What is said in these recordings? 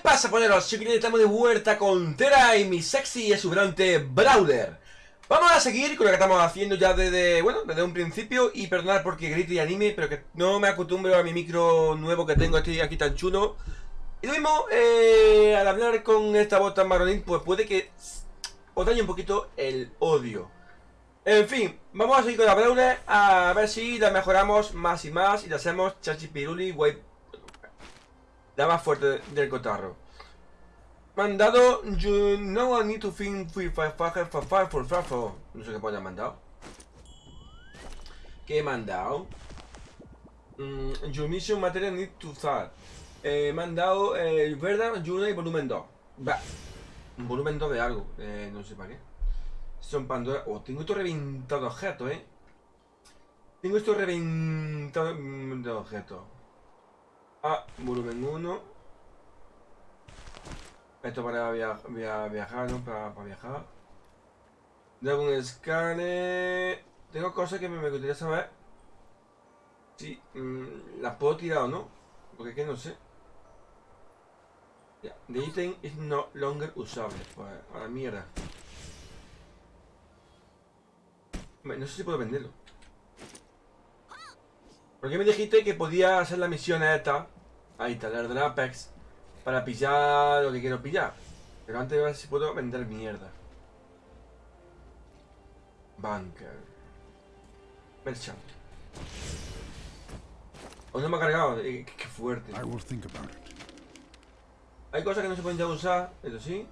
pasa, poneros? Chiquilines, estamos de vuelta con Tera y mi sexy y exuberante Brawler. Vamos a seguir con lo que estamos haciendo ya desde, bueno, desde un principio y perdonad porque grite y anime, pero que no me acostumbro a mi micro nuevo que tengo aquí, aquí tan chulo. Y lo mismo, eh, al hablar con esta voz tan maronín, pues puede que os dañe un poquito el odio. En fin, vamos a seguir con la Brawler a ver si la mejoramos más y más y la hacemos chachipiruli, guay la más fuerte del cotarro. Mandado, you know I need to think for five for for for No sé qué pone mandado. ¿Qué he mandado? Mm, your mission material need to start. He mandado el eh, Verdad, Juna y volumen 2. Va. Volumen 2 de algo. Eh, no sé para qué. Son Pandora. Oh, tengo esto reventado objeto, eh. Tengo esto reventado de objetos. Ah, volumen 1. Esto para viajar, ¿no? Para, viajar. Dragon Scanner. Tengo cosas que me, gustaría saber. Si mm, las puedo tirar o no. Porque que no sé. Ya, the item is no longer usable. Pues a la mierda. No sé si puedo venderlo. ¿Por qué me dijiste que podía hacer la misión esta? Ahí está, la del Apex. Para pillar lo que quiero pillar. Pero antes de ver si puedo vender mierda. Bunker. Merchant. ¿O no me ha cargado? Eh, qué, fuerte. Hay cosas que no se pueden ya usar, eso sí.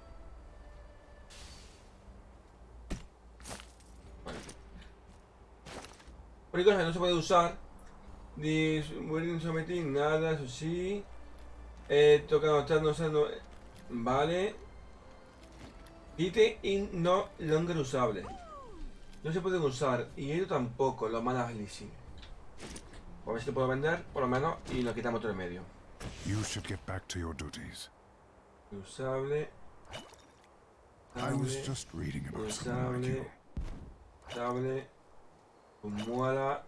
Hay cosas que no se puede usar Mueren someter nada, eso sí. Eh, toca anotar, no sé, no. Vale. Hite in no longer usable. No se pueden usar. Y ellos tampoco, los manas leasing. A ver si te puedo vender, por lo menos, y nos quitamos todo el medio. You should get back to your duties. Usable. I was just reading about usable. Usable. Muala.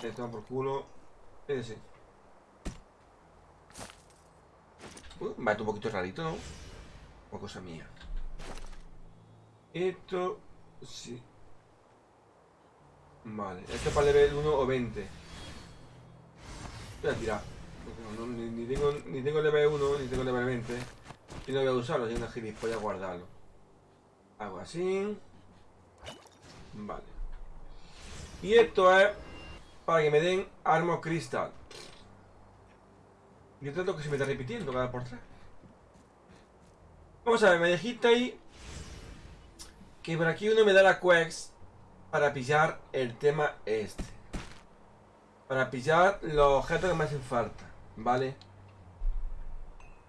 Le toma por culo. Ese. Uh, va un poquito rarito, ¿no? O cosa mía. Esto... Sí. Vale. Esto es para level 1 o 20. Voy a tirar. ni, tengo, ni tengo level 1, ni tengo level 20. Y no voy a usarlo, si una gilipollas guardarlo. Hago así. Vale. Y esto es para que me den Armor Crystal. Y tanto que se me está repitiendo cada por tres. Vamos a ver, me dijiste ahí que por aquí uno me da la quest para pillar el tema este. Para pillar los objetos que me hacen falta, ¿vale?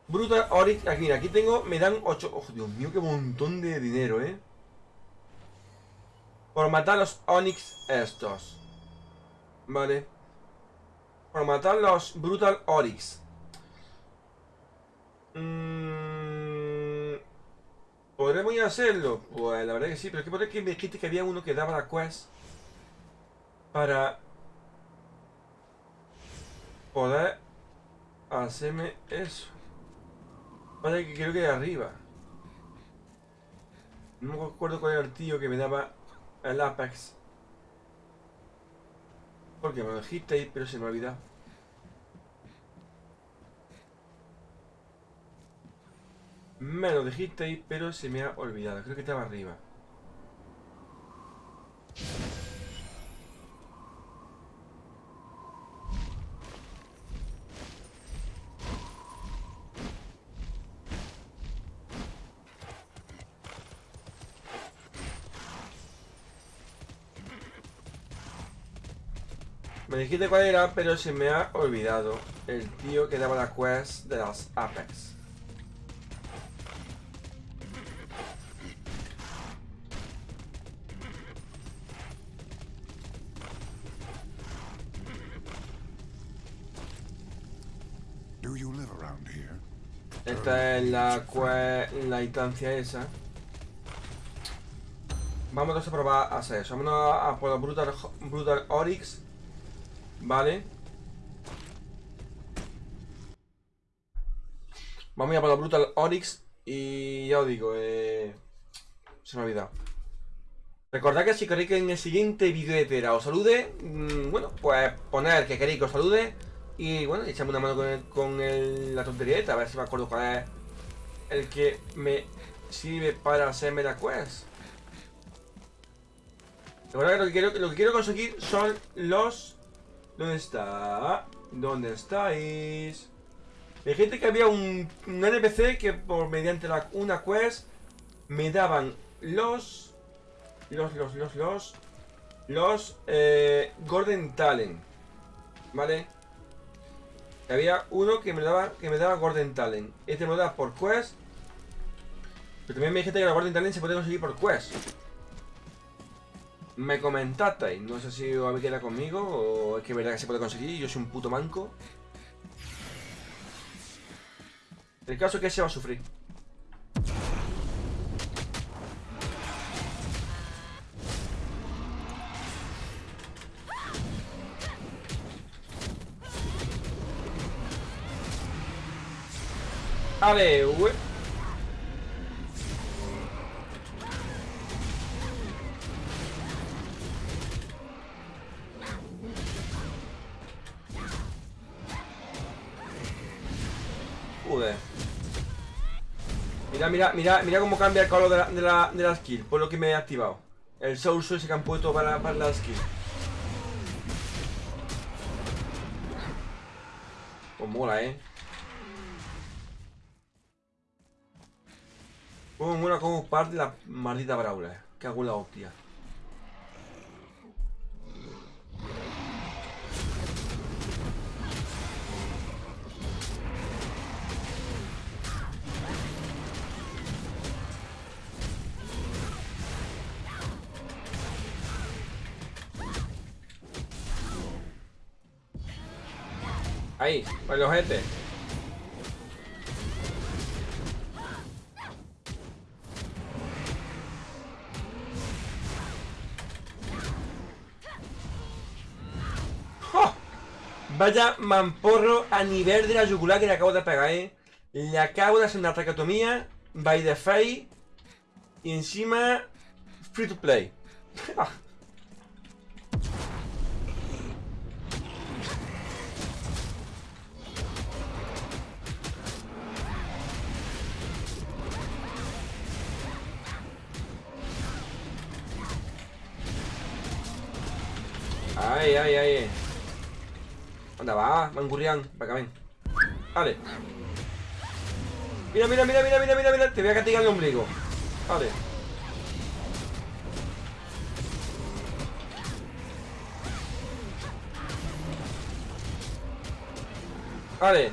Brutal Oryx, aquí mira, aquí tengo, me dan 8... Oh, Dios mío, qué montón de dinero, ¿eh? Por matar los Onyx estos. Vale. Para matar los Brutal Oryx. Mm, ¿Podremos ir a hacerlo? Pues la verdad que sí, pero es que por que me dijiste que había uno que daba la quest para poder hacerme eso. Vale, que creo que de arriba. No me acuerdo cuál era el tío que me daba el Apex. Porque me lo dijiste pero se me ha olvidado. Me lo dijiste pero se me ha olvidado. Creo que estaba arriba. Dijiste cuál era, pero se me ha olvidado. El tío que daba la quest de las Apex. Esta es la la instancia esa. Vamos a probar a hacer eso. Vámonos a por Brutal, Brutal Oryx. Vale. Vamos a ir por la Brutal Onyx y ya os digo, eh, se me ha olvidado. Recordad que si queréis que en el siguiente vídeo de Tera os salude, mmm, bueno, pues poner que queréis que os salude y bueno, echame una mano con, con la tontería a ver si me acuerdo cuál es el que me sirve para hacerme la quest. Recuerda que lo que quiero, lo que quiero conseguir son los... ¿Dónde está? ¿Dónde estáis? Me dijiste que había un, un NPC que por mediante una quest me daban los... Los, los, los, los... Los eh, Talent. ¿Vale? Había uno que me daba que me daba Talent. Este me lo da por quest. Pero también me dijiste que la Golden Talent se puede conseguir por quest. Me comentasteis, no sé si os habéis quedado conmigo o es que verdad que se puede conseguir yo soy un puto manco. El caso es que se va a sufrir. Ale, Mira, mira, mira, cómo cambia el color de la, de la, de skill, por lo que me he activado. El soul ese que han puesto para, para la skill. Pues mola, eh. Como mola como parte la maldita Brawler. Que hago la hostia. Ahí, para el ojete. Vaya mamporro a nivel de la yugular que le acabo de pegar, ¿eh? Le acabo de hacer una traqueotomía by the face y encima free to play. Ay, ay, ay. Anda, va, Mangurrián, para acá, ven. Vale. Mira, mira, mira, mira, mira, mira, mira. Te voy a castigar el ombligo. Vale. Vale.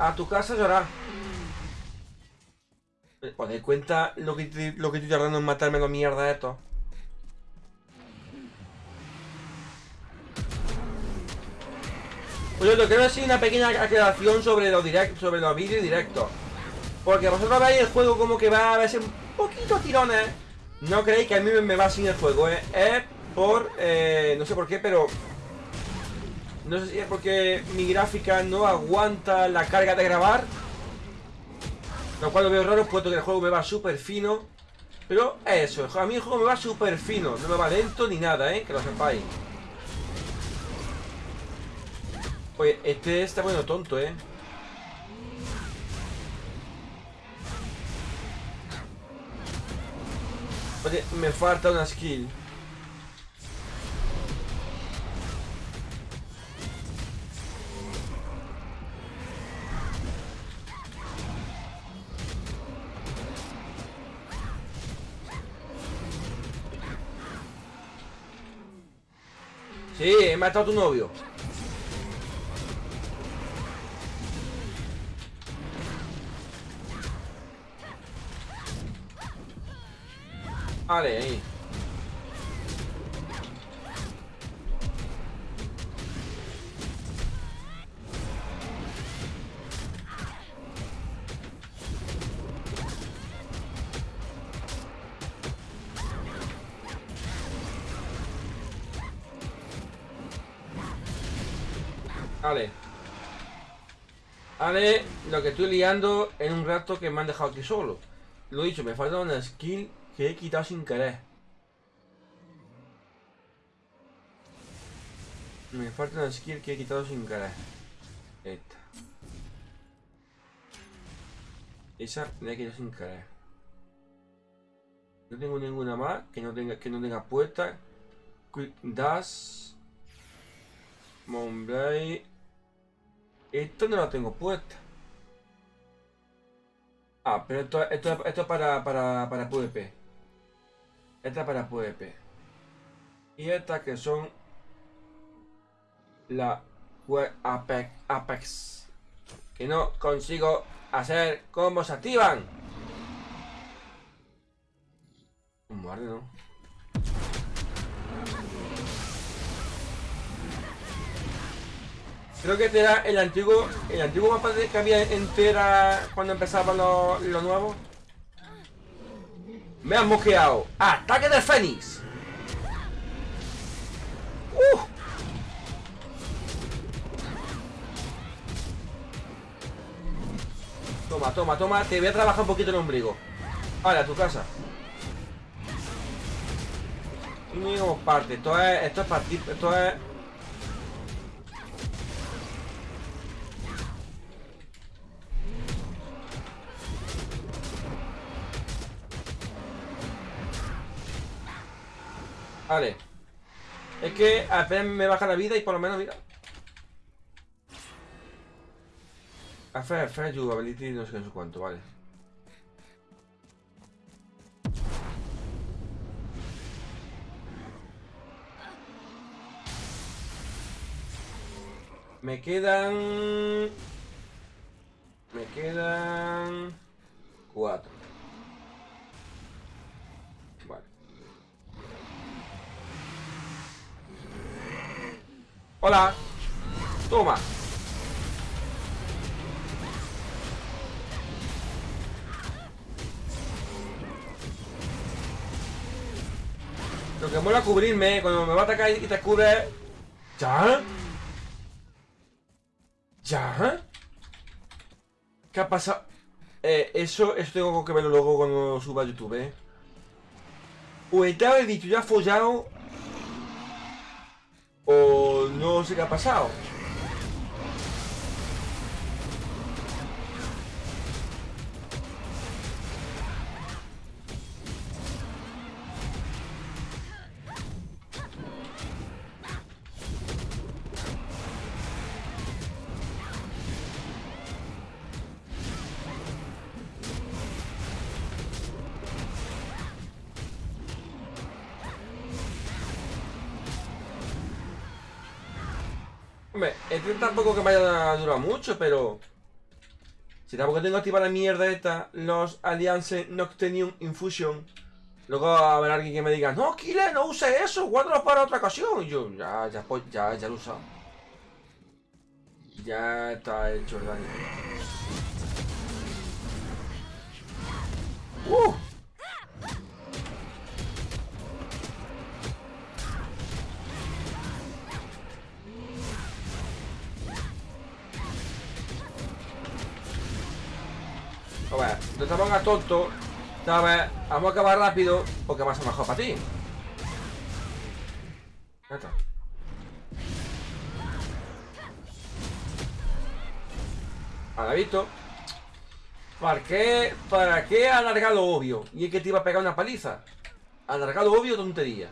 A tu casa llorar. ¿Os dais cuenta lo que, lo que estoy tardando en matarme la mierda de esto? Pues yo quiero decir una pequeña aclaración sobre los direct, sobre los vídeos directos. Porque vosotros veis el juego como que va a verse un poquito tirones. No creéis que a mí me va sin el juego, ¿eh? Es por... Eh, no sé por qué, pero... No sé si es porque mi gráfica no aguanta la carga de grabar. Lo cual lo veo raro, puesto que el juego me va súper fino. Pero eso, a mí el juego me va súper fino. No me va lento ni nada, ¿eh? Que lo sepáis. Oye, este está bueno tonto, ¿eh? Oye, me falta una skill. Sí, he matado a tu novio. Vale, ahí. Vale. Vale, lo que estoy liando en un rato que me han dejado aquí solo. Lo dicho, me falta una skill que he quitado sin querer. Me falta una skill que he quitado sin querer. Esta. Esa la he quitado sin querer. No tengo ninguna más que no tenga, que no tenga puesta. Quick Dash. Monblade. Esto no lo tengo puesta. Ah, pero esto, esto, esto es para, para, para PvP. Esta es para PvP. Y estas que son la Apex. Que no consigo hacer cómo se activan. Madre no. Creo que este era el antiguo, el antiguo mapa que había entera cuando empezaba lo, lo nuevo. Me han mosqueado. ¡Ataque del Fénix! ¡Uh! Toma, toma, toma. Te voy a trabajar un poquito el ombligo. Vale, a tu casa. Y no parte. Esto es, esto es partir. Esto es Vale. Es que apenas me baja la vida y por lo menos, mira. Affair, fair you ability, no sé no sé cuánto, vale. Me quedan... Me quedan... Cuatro. Vale. Hola. Toma. Lo que mola cubrirme cuando me va a atacar y te cubre. ¿Ya? ¿Ya? ¿Qué ha pasado? Eh, eso, eso tengo que verlo luego cuando suba a YouTube, ¿eh? O estaba el dicho ya follado o no sé qué ha pasado. Hombre, este tampoco que me haya durado mucho, pero... Si tampoco tengo activada la mierda esta, los Alliance Noctenium Infusion, luego haber alguien que me diga, no, Kile, no use eso, guárdalo para otra ocasión. Y yo, ya, ya, pues, ya, ya lo he usado. Ya está hecho el daño. ¡Uh! No te pongas tonto. Vamos a acabar rápido porque va a ser mejor para ti. Ya está. Visto. ¿Para qué? ¿Para qué alargar lo obvio? Y es que te iba a pegar una paliza. Alargar lo obvio, tontería.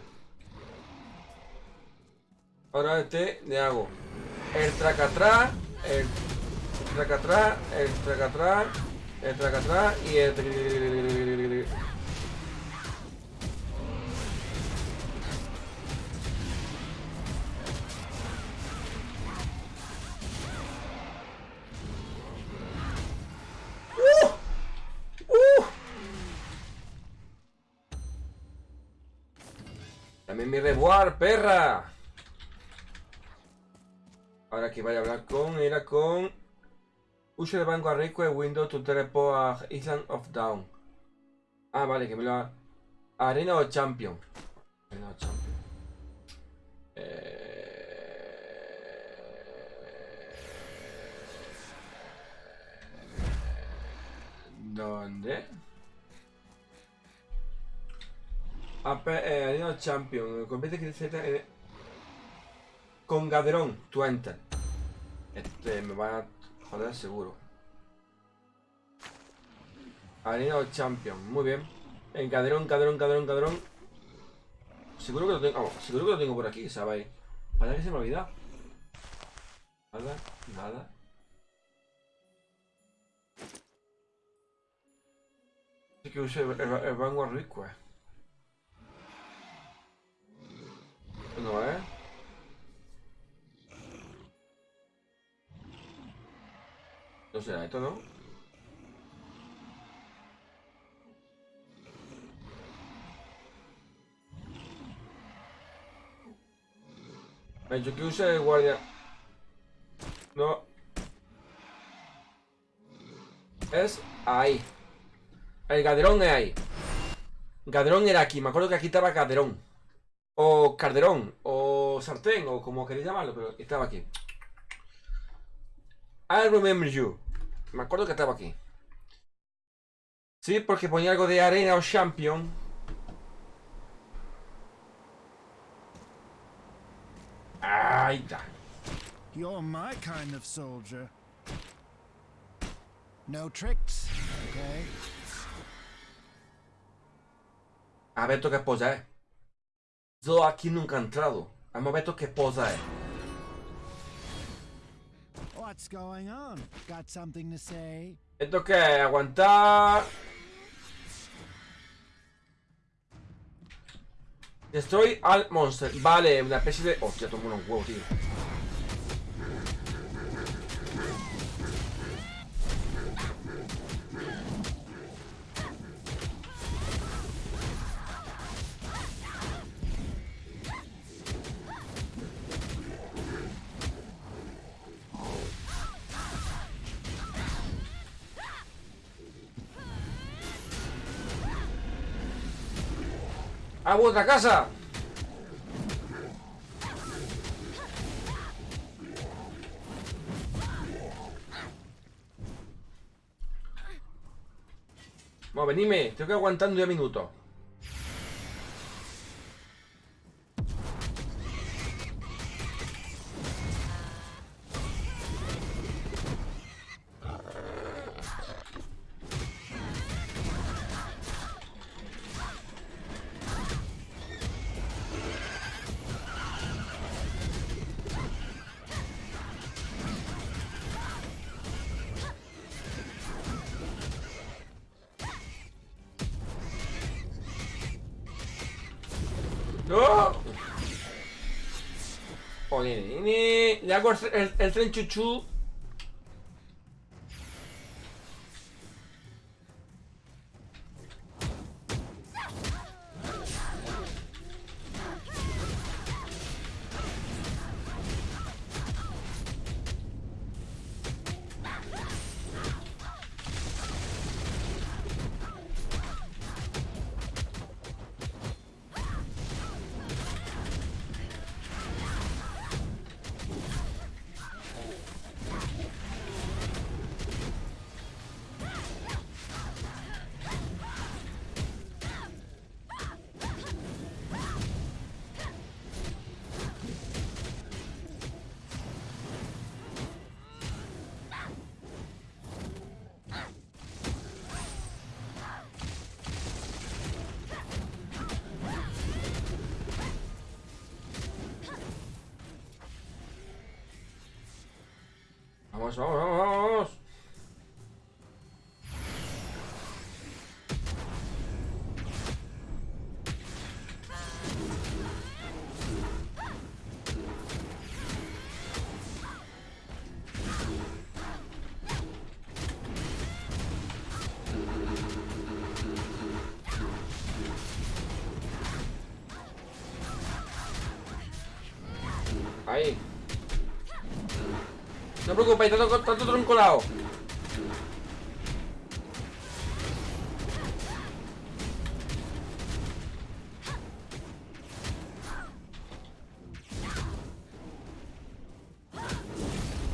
Ahora este le hago el tracatrá, el tracatrá, el tracatrá, el tracatrá y el... ¡Uh! ¡Uh! También mi reward, perra. Ahora que vaya a hablar con, era con Use the banco a request window to teleport a Island of Down. Ah, vale, que me lo ha... Arena o Champion. Arena o Champion. Eh... ¿Dónde? AP, eh, Arena Champion. Compite que Z con Gaderón, tu enter. Este me va a joder seguro. Arena Champion, muy bien. En Gaderón, Gaderón, Gaderón, Gaderón. Seguro que lo tengo. seguro que lo tengo por aquí, ¿sabéis? Para que se me ha olvidado. Nada, nada. Sí que use el, el, el Vanguard Request. No es. No será esto, ¿no? Me ha dicho que use el guardia. No. Es ahí. El Gaderón es ahí. Gaderón era aquí. Me acuerdo que aquí estaba Gaderón. O Calderón. O Sartén. O como queréis llamarlo. Pero estaba aquí. I remember you. Me acuerdo que estaba aquí. Sí, porque ponía algo de arena o champion. Ahí está. You're my kind of soldier. No tricks, okay? A ver qué posa es. Yo aquí nunca he entrado. Vamos a ver qué posa es. What's going on? Got something to say? Esto que aguantar. Destroy al monster. Vale, una especie de. Hostia, tomo unos huevos, tío. ¡A vuestra casa! Bueno, venime, tengo que aguantando 10 minutos. Nene. Le hago el tren chuchu. Vamos, vamos, vamos, vamos. No preocupéis, tanto, tanto tronco lado.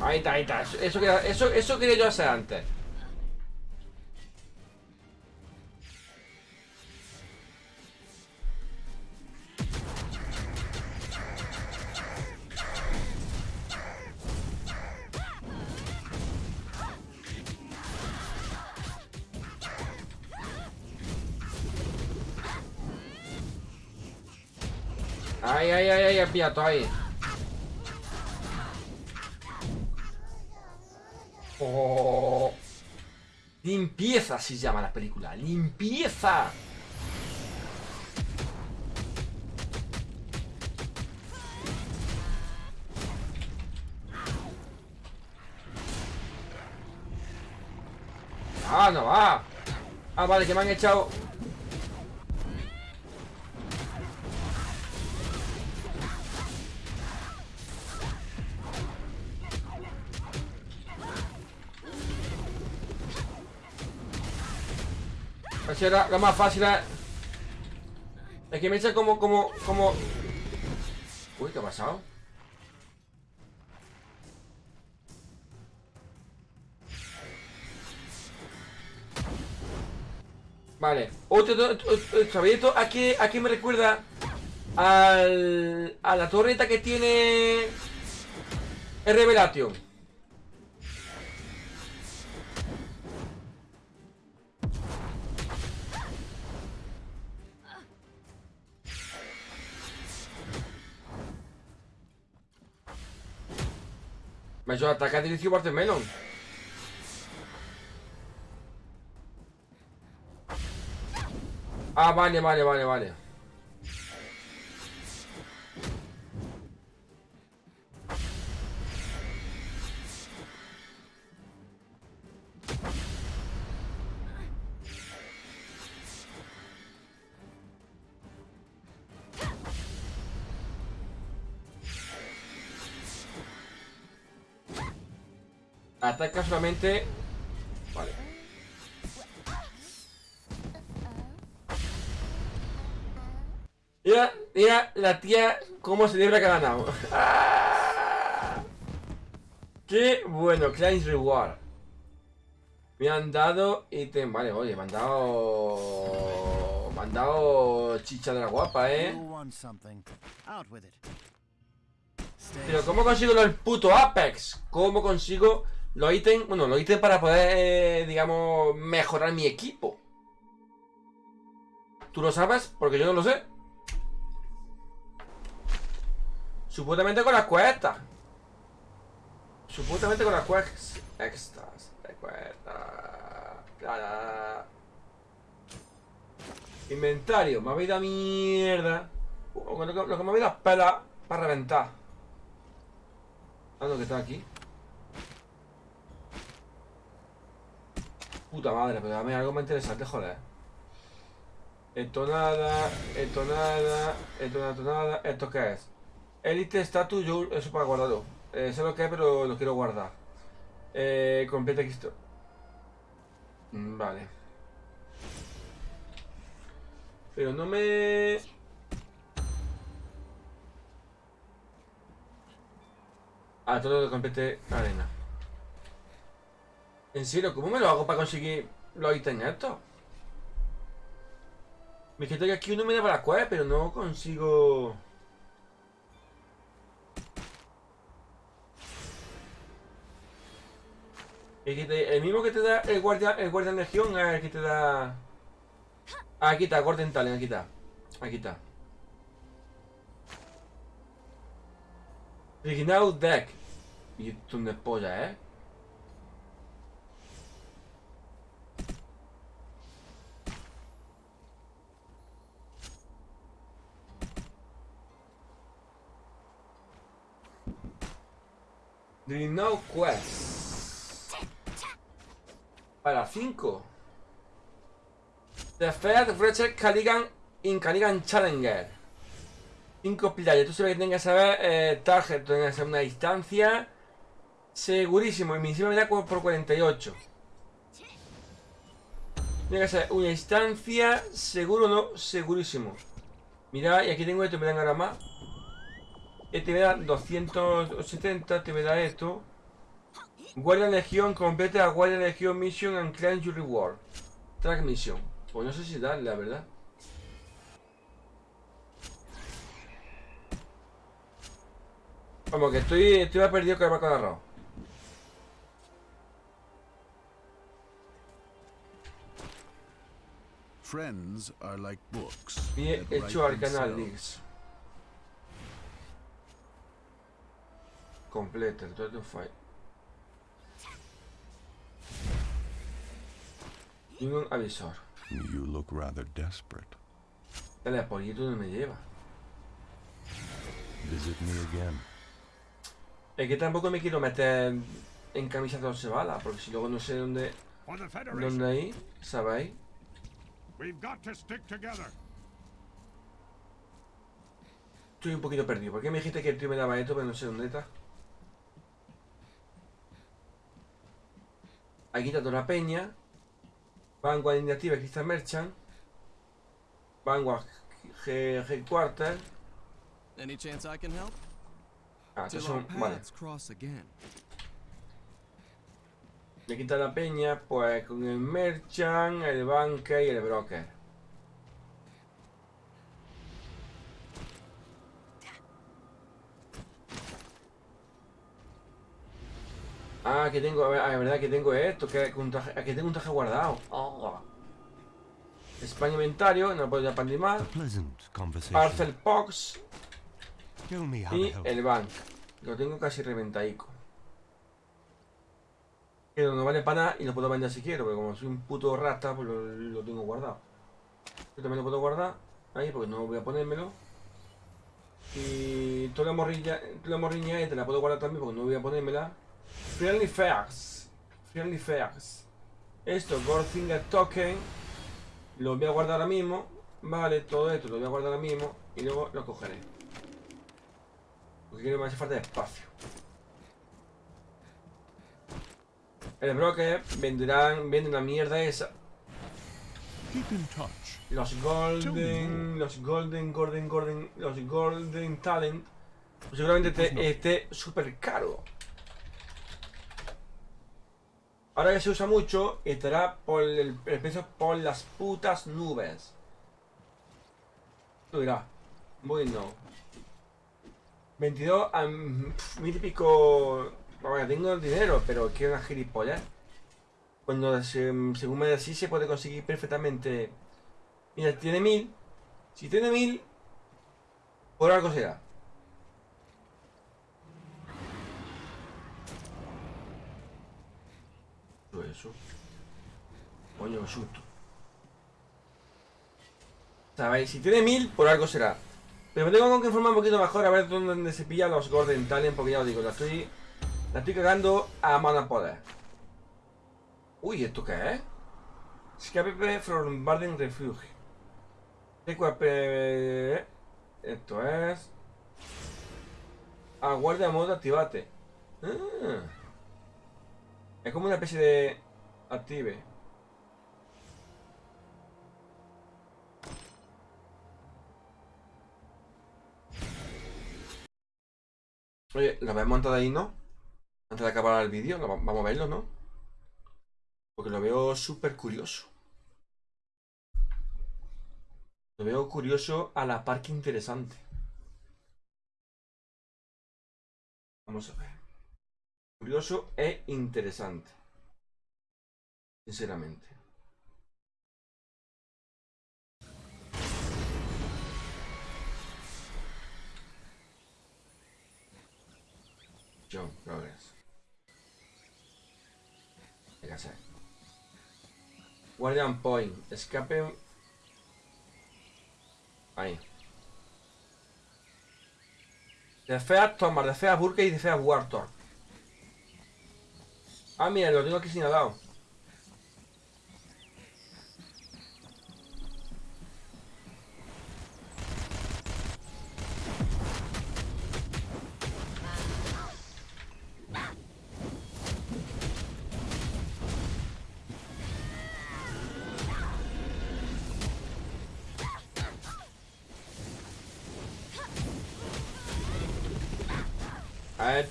Ahí está, ahí está. Eso, eso, eso quería yo hacer antes. Ay, ay, ay, ay, piato ahí. Oh. Limpieza se llama la película. Limpieza. Ah, no va. Ah, vale, que me han echado. Pues era lo más fácil. Es que me echa como, como, como. Uy, ¿qué ha pasado? Vale. Otro, otro- otro- ¿sabéis esto? ¿A qué, ¿A qué me recuerda? Al, a la torreta que tiene... El Revelation. Me ha hecho atacar dirigido Melon. Ah, vale, vale, vale, vale. Ataca solamente... Vale. Mira, mira la tía cómo celebra que ha ganado. ¡Ah! Qué bueno, Client's Reward. Me han dado ítem. Vale, oye, me han dado. Me han dado chicha de la guapa, eh. Pero ¿cómo consigo los puto Apex? ¿Cómo consigo los ítems? Bueno, los ítems para poder, eh, digamos, mejorar mi equipo. ¿Tú lo sabes? Porque yo no lo sé. Supuestamente con las cuestas. Supuestamente con las quests extras. Cuestas. Inventario. Me habéis dado mierda. Lo que, lo que me habéis pela para reventar. Ah, no, que está aquí. Puta madre, pero dame algo más interesante, joder. Esto nada, esto nada, esto nada, esto nada. ¿Esto qué es? Elite status, yo eso para guardarlo. Eh, sé lo que es, pero lo quiero guardar. Eh, completa esto. Mm, Vale. Pero no me... Ah, todo lo complete arena. En serio, ¿cómo me lo hago para conseguir los ítems estos? Me quito que aquí uno me da para la cueva, pero no consigo... El, mismo que te da el guardia, el guardia de legión es el que te da... Ah, aquí está, Gordon Talent, aquí está. Aquí está. Original deck. Y tú no es polla, ¿eh? Original Quest. Para 5. The Fed Richard Caligan in Caligan Challenger. 5 players. Tú sabes que tienes que saber eh, target, tienes que hacer una distancia. Segurísimo. Y mi encima me da por 48. Tiene que ser una distancia. Seguro no, segurísimo. Mira, y aquí tengo esto, me dan ahora más. Este me da 270, te me da esto. Guardia Legión, complete a Guardia Legión Mission and Claim Your Reward. Track Mission. Pues no sé si darle, la verdad. Vamos, que estoy, estoy más perdido que el de arroz. Friends are like books. That hecho al canal themselves. Completa. Return to fight. Ningún avisor. You look rather desperate. El apoyito no me lleva. Visit me again. Es que tampoco me quiero meter en camisa de once balas, porque si luego no sé dónde, dónde ahí, ¿sabéis? we've got to stick together. Estoy un poquito perdido. ¿Por qué me dijiste que el tío me daba esto, pero no sé dónde está? Aquí está toda la peña. Vanguard Iniciativa Crystal Merchant. Vanguard G- Headquarter. Any chance I can help? Ah, estos son. Vale. aquí está la peña, pues con el Merchant, el Banker y el Broker. Ah, que tengo, a ver, ah, es verdad que tengo esto, que, que un traje, que tengo un traje guardado. Oh. España inventario, no puedo ya pandir más. Parcel Box y el bank. Lo tengo casi reventaico. Pero no vale para nada y lo puedo vender si quiero, pero como soy un puto rata, pues lo, lo tengo guardado. Yo también lo puedo guardar ahí porque no voy a ponérmelo. Y toda la morrilla, toda la morriña esta la puedo guardar también porque no voy a ponérmela. Friendly Fairs. Friendly Fairs. Esto, Goldfinger Token. Lo voy a guardar ahora mismo. Vale, todo esto lo voy a guardar ahora mismo. Y luego lo cogeré. Porque quiero que me hace falta de espacio. El broker venderán, venden la mierda esa. Keep in touch. Los golden, los golden, golden, golden, los golden talent. Pues seguramente te- esté súper caro. Ahora que se usa mucho, estará por el, el por las putas nubes. Tú dirás, bueno. 22 a pf, mil y pico. Bueno, tengo el dinero, pero quiero una gilipollas. Cuando se- según me decís se puede conseguir perfectamente. Mira, tiene mil. Si tiene mil, por algo será. Todo eso. Qué susto. ¿Sabéis? Si tiene mil, por algo será. Pero me tengo que informar un poquito mejor a ver dónde se pillan los Golden Talent, porque ya os digo, la estoy. La estoy cagando a mano poder. Uy, ¿esto qué es? Escape from Barden Refuge. Esto es. Aguarda modo activate. Ah. Es como una especie de. Active. Oye, lo habéis montado ahí, ¿no? Antes de acabar el vídeo, vamos a verlo, ¿no? Porque lo veo súper curioso. Lo veo curioso a la par que interesante. Vamos a ver. Curioso e interesante. Sinceramente. John hacer. Guardian Point. Escape. Ahí. De Fear Thomas, de Fear Burke y de Fear Warthog. Ah, mira, lo tengo aquí señalado.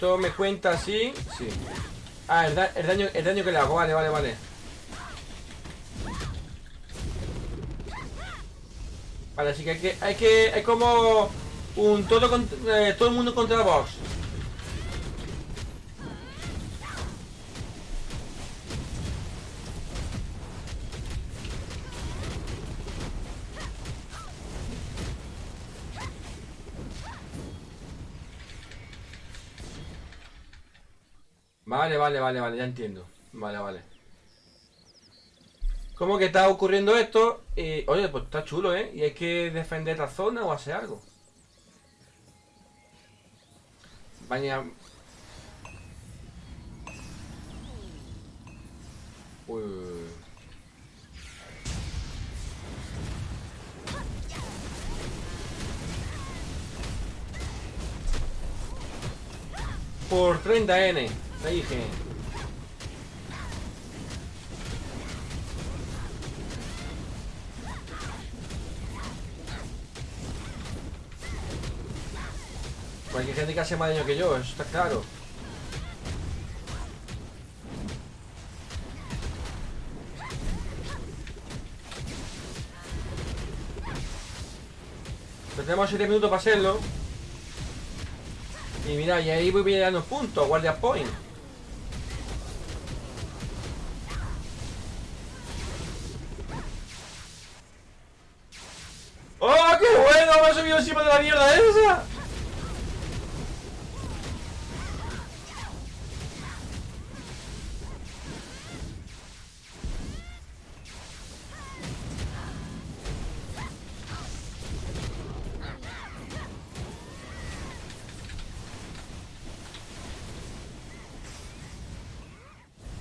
Esto me cuenta así. Sí. Ah, el, da- el daño, el daño que le hago. Vale, vale, vale. Vale, así que hay que. Hay que. Hay como. Un todo eh, todo el mundo contra la Vale, vale, vale, vale, ya entiendo. Vale, vale. ¿Cómo que está ocurriendo esto? Y, oye, pues está chulo, ¿eh? Y hay que defender esta zona o hacer algo. Vaya. Uy, uy, uy. Por 30N, te dije. Cualquier gente que hace más daño que yo, eso está claro. Pero tenemos 7 minutos para hacerlo. Y mira, y ahí voy pillando puntos, guardia point. ¡Oh, qué bueno! Me ha subido encima de la mierda esa.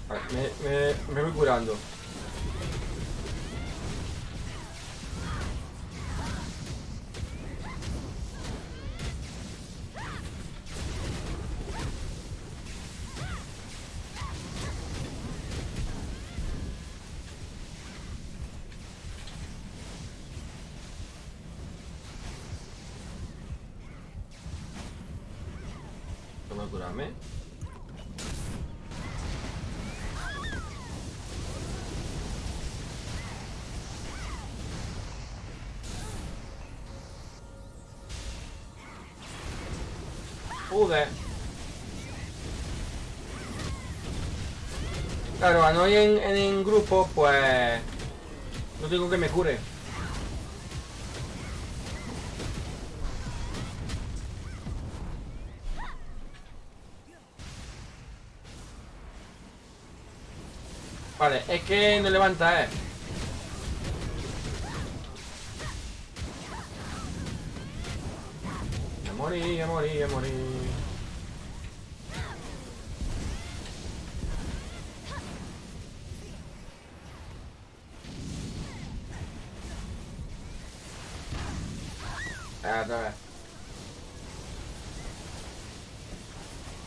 Vale, Me, me, me voy curando. Claro, a no ir en, en, en grupo, pues... No tengo que me cure. Vale, es que no levanta, eh. A morir, a morir, a morir.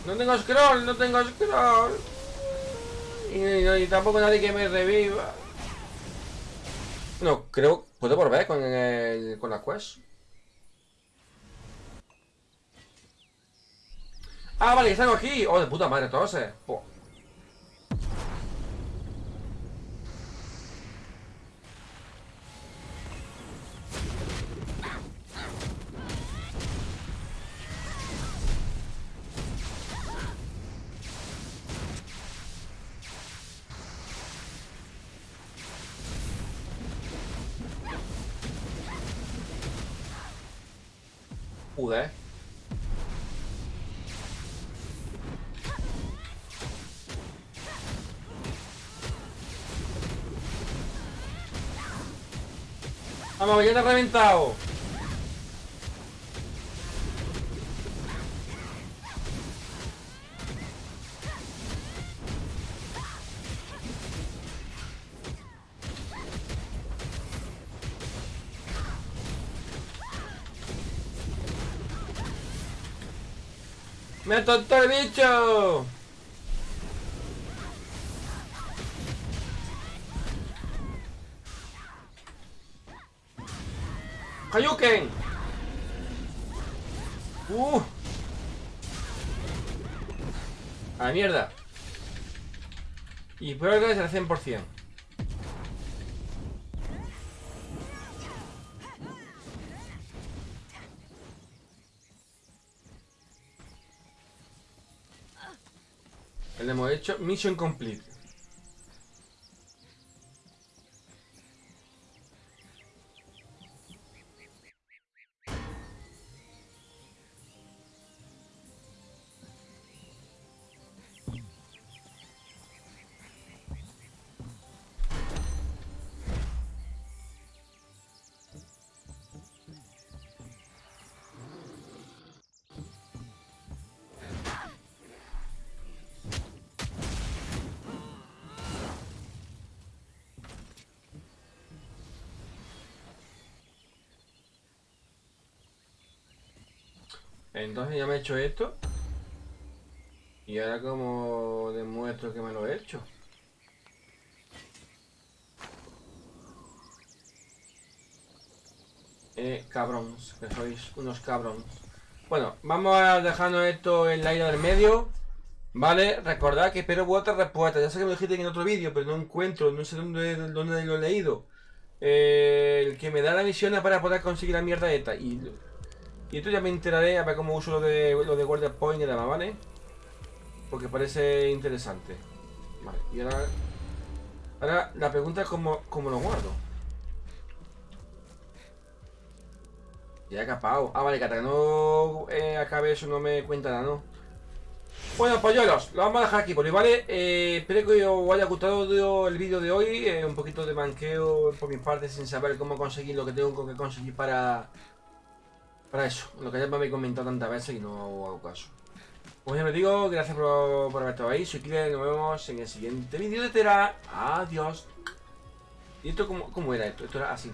No tengo scroll, no tengo scroll. Y, tampoco nadie que me reviva. No, creo... Puedo volver con, el, con la quest. Ah, vale, están aquí. Oh, de puta madre, entonces. Po- Vamos, ya te he reventado. ¡Me atontó el bicho! ¡Hayuken! ¡Uh! A la mierda. Y prueba es al 100%. Le hemos hecho Mission Complete. Entonces ya me he hecho esto. Y ahora como demuestro que me lo he hecho. Eh, cabrones, que sois unos cabrones. Bueno, vamos a dejarnos esto en la isla del medio. Vale, recordad que espero vuestras respuestas. Ya sé que me dijiste en otro vídeo, pero no encuentro, no sé dónde, dónde lo he leído. Eh, el que me da la misión para poder conseguir la mierda esta. Y, y esto ya me enteraré a ver cómo uso lo de, lo de Guardia Point y demás, ¿vale? Porque parece interesante. Vale, y ahora... Ahora la pregunta es cómo, cómo lo guardo. Ya he capado. Ah, vale, que hasta que no eh, acabe eso no me cuenta nada, ¿no? Bueno, polluelos, lo vamos a dejar aquí por ¿vale? Eh, espero que os haya gustado el vídeo de hoy. eh, un poquito de manqueo por mi parte sin saber cómo conseguir lo que tengo que conseguir para... Para eso. Lo que ya me habéis comentado tantas veces y no hago caso. Pues ya me digo, gracias por, por haber estado ahí. Soy Killer, nos vemos en el siguiente vídeo de Tera. Adiós. ¿Y esto cómo, cómo era esto? Esto era así.